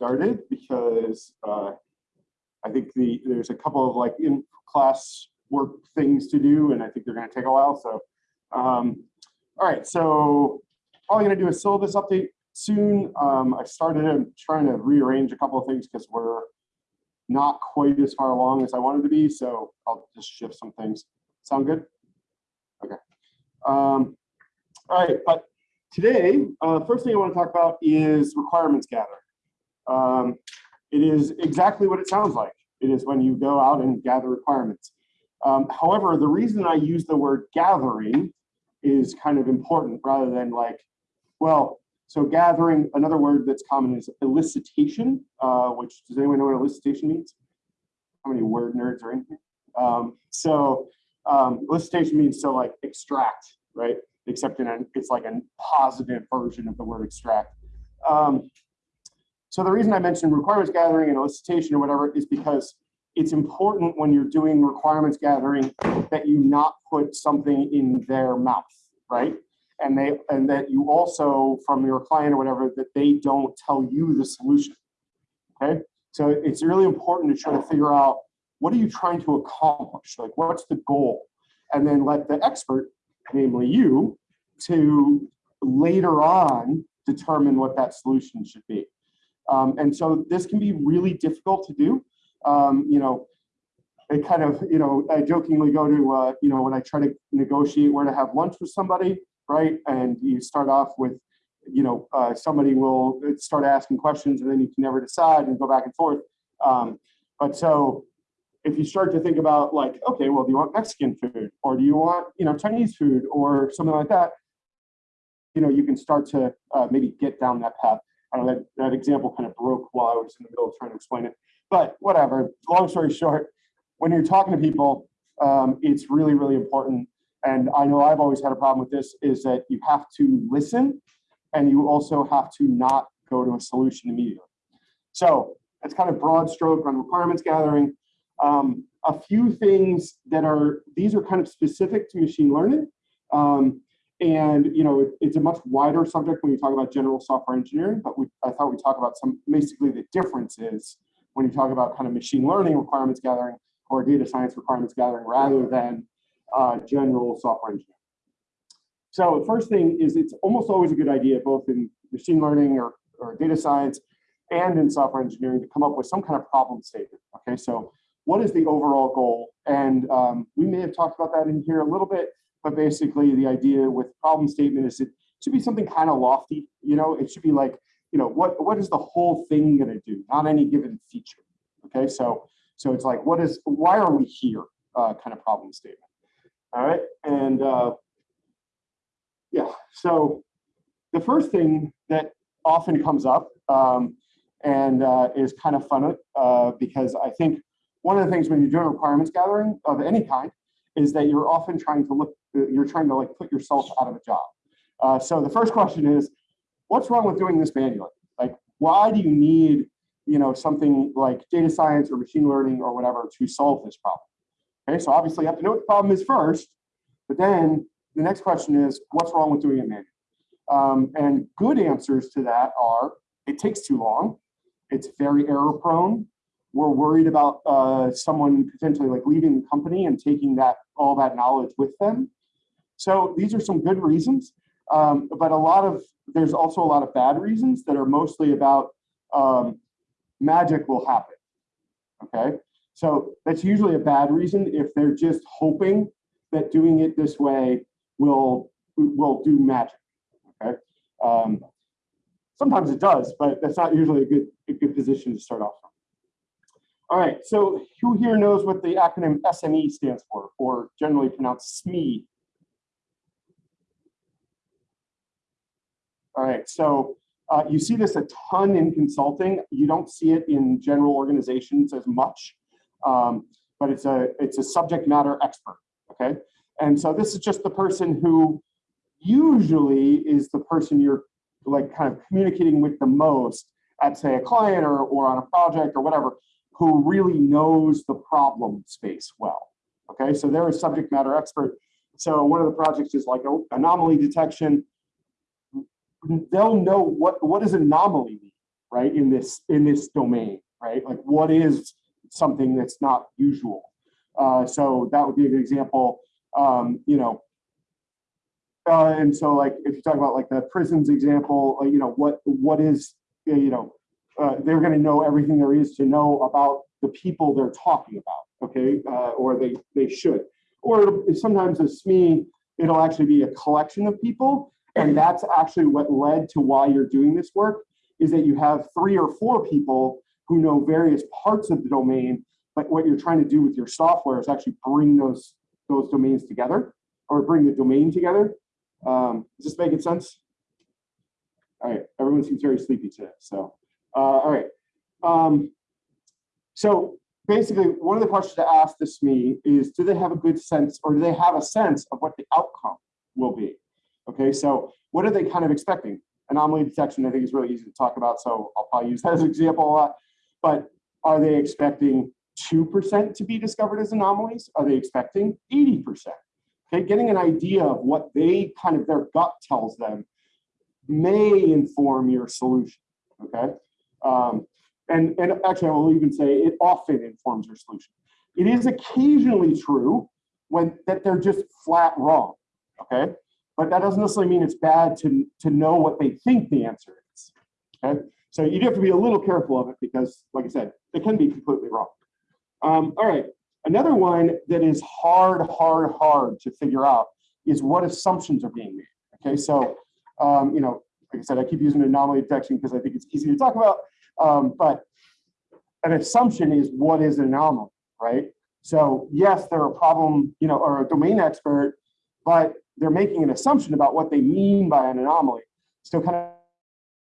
started because uh, I think the there's a couple of like in class work things to do, and I think they're going to take a while. So, um, all right, so probably going to do a syllabus update soon. Um, I started I'm trying to rearrange a couple of things because we're not quite as far along as I wanted to be. So I'll just shift some things. Sound good? Okay. Um, all right, but today, uh, first thing I want to talk about is requirements gathering. Um, it is exactly what it sounds like. It is when you go out and gather requirements. Um, however, the reason I use the word gathering is kind of important rather than like, well, so gathering, another word that's common is elicitation, uh, which does anyone know what elicitation means? How many word nerds are in here? Um, so um, elicitation means to like extract, right? Except in it's like a positive version of the word extract. Um, so the reason I mentioned requirements gathering and elicitation or whatever is because it's important when you're doing requirements gathering that you not put something in their mouth, right? And they and that you also from your client or whatever that they don't tell you the solution. Okay, so it's really important to try to figure out what are you trying to accomplish, like what's the goal, and then let the expert, namely you, to later on determine what that solution should be. Um, and so this can be really difficult to do. Um, you know, I kind of, you know, I jokingly go to, uh, you know, when I try to negotiate where to have lunch with somebody, right? And you start off with, you know, uh, somebody will start asking questions and then you can never decide and go back and forth. Um, but so if you start to think about like, okay, well, do you want Mexican food or do you want, you know, Chinese food or something like that? You know, you can start to uh, maybe get down that path. I don't know, that, that example kind of broke while I was in the middle of trying to explain it. But whatever, long story short, when you're talking to people, um, it's really, really important. And I know I've always had a problem with this, is that you have to listen and you also have to not go to a solution immediately. So that's kind of broad stroke on requirements gathering. Um, a few things that are, these are kind of specific to machine learning. Um, and you know, it, it's a much wider subject when you talk about general software engineering, but we, I thought we'd talk about some basically the differences when you talk about kind of machine learning requirements gathering or data science requirements gathering rather than uh, general software engineering. So the first thing is it's almost always a good idea, both in machine learning or, or data science and in software engineering to come up with some kind of problem statement. Okay, so what is the overall goal? And um, we may have talked about that in here a little bit, but basically the idea with problem statement is it should be something kind of lofty, you know, it should be like, you know, what, what is the whole thing gonna do, not any given feature, okay? So, so it's like, what is, why are we here uh, kind of problem statement, all right? And uh, yeah, so the first thing that often comes up um, and uh, is kind of fun uh, because I think one of the things when you're doing requirements gathering of any kind is that you're often trying to look, you're trying to like put yourself out of a job. Uh, so the first question is, what's wrong with doing this manually? Like, why do you need, you know, something like data science or machine learning or whatever to solve this problem? Okay, so obviously you have to know what the problem is first, but then the next question is, what's wrong with doing it manually? Um, and good answers to that are, it takes too long, it's very error prone, we're worried about uh, someone potentially like leaving the company and taking that all that knowledge with them. So these are some good reasons, um, but a lot of there's also a lot of bad reasons that are mostly about um, magic will happen. Okay, so that's usually a bad reason if they're just hoping that doing it this way will will do magic. Okay, um, sometimes it does, but that's not usually a good a good position to start off from. All right, so who here knows what the acronym SME stands for, or generally pronounced SME? All right, so uh, you see this a ton in consulting. You don't see it in general organizations as much, um, but it's a it's a subject matter expert. Okay, and so this is just the person who usually is the person you're like kind of communicating with the most at say a client or, or on a project or whatever who really knows the problem space well. Okay, so they're a subject matter expert. So one of the projects is like anomaly detection. They'll know what, what does anomaly mean? right? In this in this domain, right? Like what is something that's not usual? Uh, so that would be a good example. Um, you know, uh, and so like if you talk about like the prisons example, uh, you know what what is you know uh, they're going to know everything there is to know about the people they're talking about, okay? Uh, or they they should. Or sometimes a SME, it'll actually be a collection of people, and that's actually what led to why you're doing this work is that you have three or four people who know various parts of the domain, but what you're trying to do with your software is actually bring those those domains together or bring the domain together. Um, is this making sense? All right, everyone seems very sleepy today. So, uh, all right. Um, so basically, one of the questions to ask this SME is, do they have a good sense or do they have a sense of what the outcome will be? Okay, so what are they kind of expecting? Anomaly detection, I think is really easy to talk about, so I'll probably use that as an example a lot. But are they expecting 2% to be discovered as anomalies? Are they expecting 80%? Okay, getting an idea of what they kind of their gut tells them may inform your solution. Okay, um, and and actually I will even say it often informs your solution. It is occasionally true when that they're just flat wrong. Okay, but that doesn't necessarily mean it's bad to to know what they think the answer is. Okay, so you do have to be a little careful of it because, like I said, it can be completely wrong. Um, all right, Another one that is hard, hard, hard to figure out is what assumptions are being made. Okay, so um, you know, like I said, I keep using anomaly detection because I think it's easy to talk about. Um, but an assumption is what is an anomaly, right? So yes, they're a problem, you know, or a domain expert, but they're making an assumption about what they mean by an anomaly. So kind of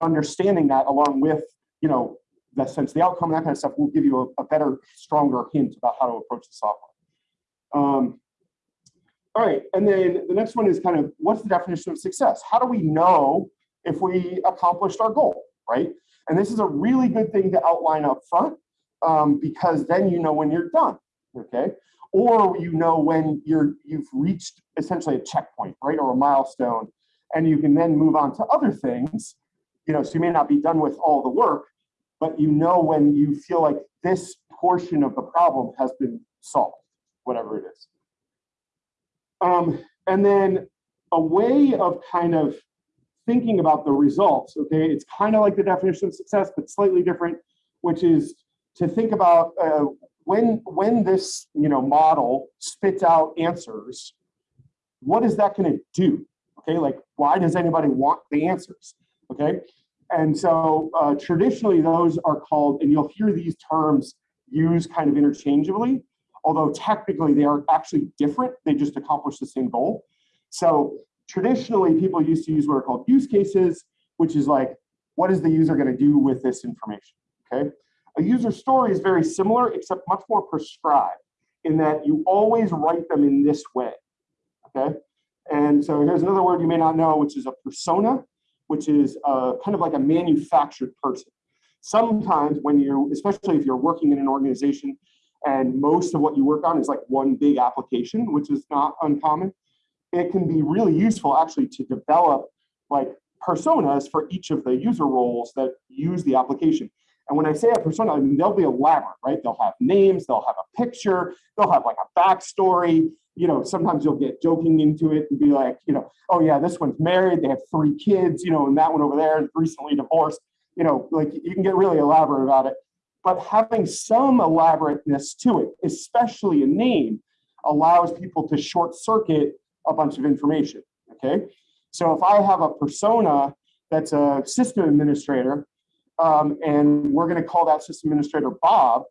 understanding that along with, you know, the sense the outcome that kind of stuff will give you a, a better, stronger hint about how to approach the software. Um, all right, and then the next one is kind of what's the definition of success? How do we know if we accomplished our goal, right? And this is a really good thing to outline up front um, because then you know when you're done, okay? Or you know when you're you've reached essentially a checkpoint, right, or a milestone, and you can then move on to other things. You know, so you may not be done with all the work, but you know when you feel like this portion of the problem has been solved, whatever it is. Um, and then a way of kind of thinking about the results, okay, it's kind of like the definition of success, but slightly different, which is to think about uh, when, when this you know, model spits out answers, what is that gonna do? Okay, like why does anybody want the answers? Okay, and so uh, traditionally those are called, and you'll hear these terms used kind of interchangeably, although technically they are actually different, they just accomplish the same goal. So traditionally people used to use what are called use cases, which is like, what is the user gonna do with this information, okay? A user story is very similar, except much more prescribed in that you always write them in this way, okay? And so here's another word you may not know, which is a persona which is uh, kind of like a manufactured person. Sometimes when you, especially if you're working in an organization and most of what you work on is like one big application, which is not uncommon, it can be really useful actually to develop like personas for each of the user roles that use the application. And when I say a persona, I mean, they'll be elaborate, right? They'll have names, they'll have a picture, they'll have like a backstory, you know, sometimes you'll get joking into it and be like, you know, oh yeah, this one's married, they have three kids, you know, and that one over there is recently divorced, you know, like you can get really elaborate about it. But having some elaborateness to it, especially a name, allows people to short circuit a bunch of information, okay? So if I have a persona that's a system administrator, um, and we're gonna call that system administrator Bob,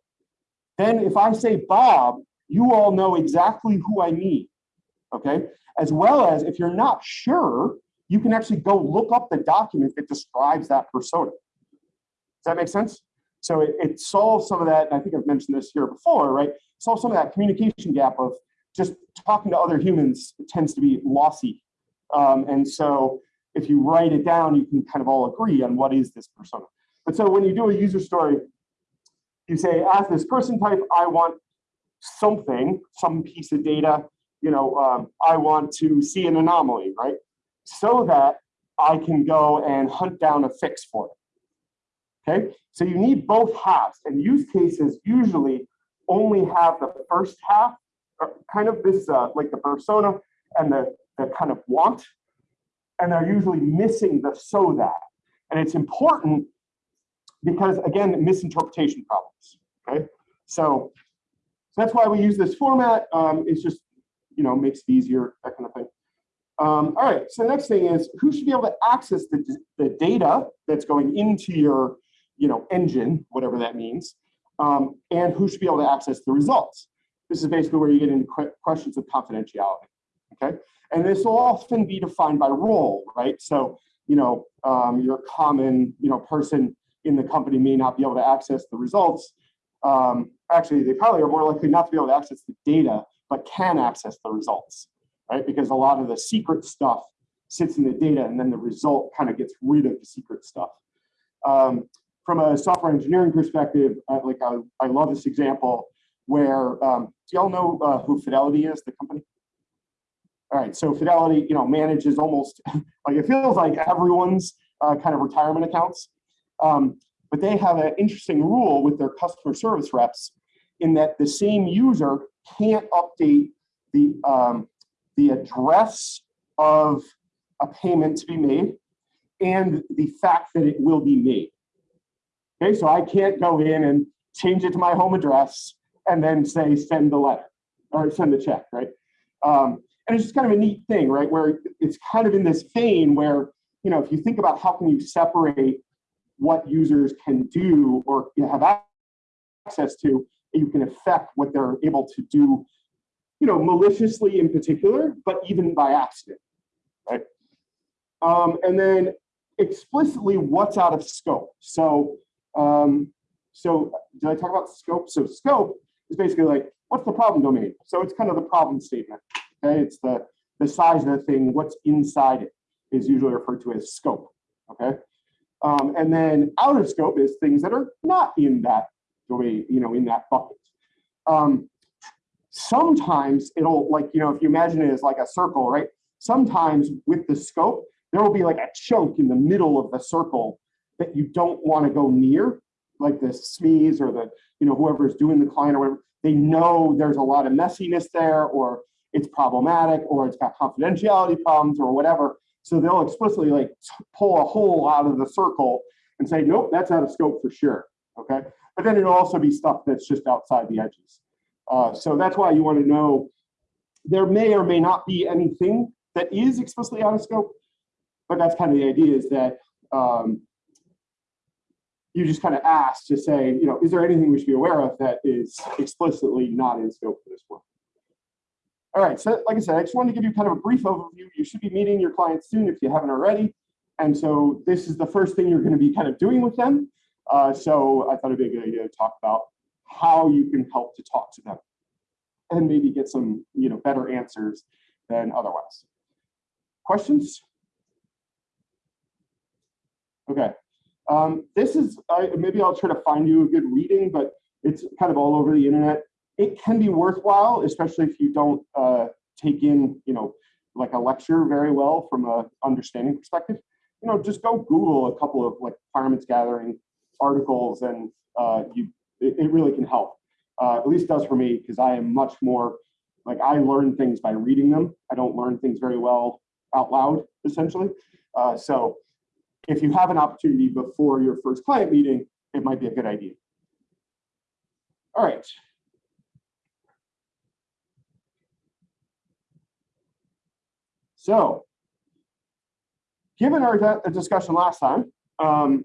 then if I say Bob, you all know exactly who I mean, okay? As well as if you're not sure, you can actually go look up the document that describes that persona. Does that make sense? So it, it solves some of that, and I think I've mentioned this here before, right? Solves some of that communication gap of just talking to other humans tends to be lossy. Um, and so if you write it down, you can kind of all agree on what is this persona. But so when you do a user story, you say, as this person type, I want something, some piece of data, you know, um, I want to see an anomaly, right? So that I can go and hunt down a fix for it. Okay, so you need both halves, and use cases usually only have the first half, or kind of this uh, like the persona and the, the kind of want, and they're usually missing the so that. And it's important because again, misinterpretation problems. Okay, so, so that's why we use this format. Um, it's just you know makes it easier, that kind of thing. Um, all right, so the next thing is who should be able to access the, the data that's going into your you know, engine, whatever that means, um, and who should be able to access the results. This is basically where you get into questions of confidentiality, okay? And this will often be defined by role, right? So, you know, um, your common, you know, person in the company may not be able to access the results. Um, actually, they probably are more likely not to be able to access the data, but can access the results, right? Because a lot of the secret stuff sits in the data and then the result kind of gets rid of the secret stuff. Um, from a software engineering perspective, uh, like I, I love this example where, um, do y'all know uh, who Fidelity is, the company? All right, so Fidelity, you know, manages almost, like it feels like everyone's uh, kind of retirement accounts. Um, but they have an interesting rule with their customer service reps in that the same user can't update the, um, the address of a payment to be made and the fact that it will be made. Okay, so I can't go in and change it to my home address and then say send the letter or send the check, right? Um, and it's just kind of a neat thing, right? Where it's kind of in this vein where, you know, if you think about how can you separate what users can do or have access to, you can affect what they're able to do, you know, maliciously in particular, but even by accident, right? Um, and then explicitly what's out of scope. So um, so did I talk about scope? So scope is basically like, what's the problem domain? So it's kind of the problem statement. Okay, it's the, the size of the thing, what's inside it is usually referred to as scope. Okay. Um, and then out of scope is things that are not in that domain, you know, in that bucket. Um, sometimes it'll like, you know, if you imagine it as like a circle, right? Sometimes with the scope, there will be like a chunk in the middle of the circle that you don't want to go near, like the SMEs or the, you know, whoever's doing the client or whatever, they know there's a lot of messiness there or it's problematic or it's got confidentiality problems or whatever. So they'll explicitly like pull a hole out of the circle and say, nope, that's out of scope for sure. Okay. But then it'll also be stuff that's just outside the edges. Uh, so that's why you want to know there may or may not be anything that is explicitly out of scope, but that's kind of the idea is that um, you just kind of ask to say, you know, is there anything we should be aware of that is explicitly not in scope for this work? All right, so like I said, I just wanted to give you kind of a brief overview. You should be meeting your clients soon if you haven't already. And so this is the first thing you're going to be kind of doing with them. Uh, so I thought it'd be a good idea to talk about how you can help to talk to them and maybe get some, you know, better answers than otherwise. Questions? Okay, um, this is, uh, maybe I'll try to find you a good reading, but it's kind of all over the internet. It can be worthwhile, especially if you don't uh, take in, you know, like a lecture very well from a understanding perspective. You know, just go Google a couple of like requirements gathering articles and uh, you, it, it, really can help. Uh, at least does for me, because I am much more, like I learn things by reading them. I don't learn things very well out loud, essentially. Uh, so if you have an opportunity before your first client meeting, it might be a good idea. All right. So, given our discussion last time, um,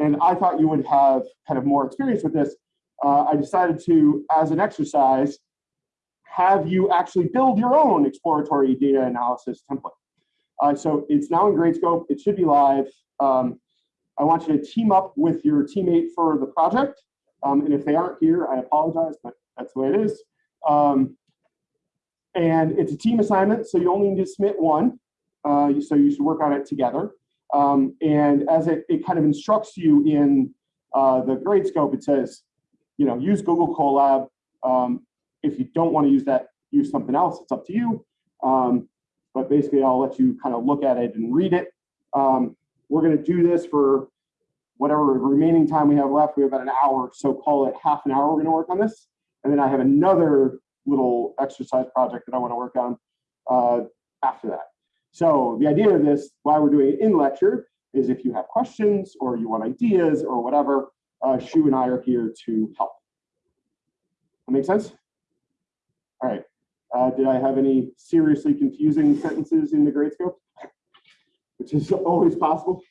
and I thought you would have kind of more experience with this, uh, I decided to, as an exercise, have you actually build your own exploratory data analysis template. Uh, so it's now in Gradescope. It should be live. Um, I want you to team up with your teammate for the project. Um, and if they aren't here, I apologize, but that's the way it is. Um, and it's a team assignment, so you only need to submit one. Uh, so you should work on it together. Um, and as it, it kind of instructs you in uh, the Gradescope, it says, you know, use Google Colab. Um, if you don't want to use that, use something else. It's up to you. Um, but basically I'll let you kind of look at it and read it. Um, we're going to do this for whatever remaining time we have left, we have about an hour, so call it half an hour, we're gonna work on this. And then I have another little exercise project that I wanna work on uh, after that. So the idea of this, why we're doing it in lecture, is if you have questions or you want ideas or whatever, uh, Shu and I are here to help. That make sense? All right. Uh, did I have any seriously confusing sentences in the Gradescope? Which is always possible.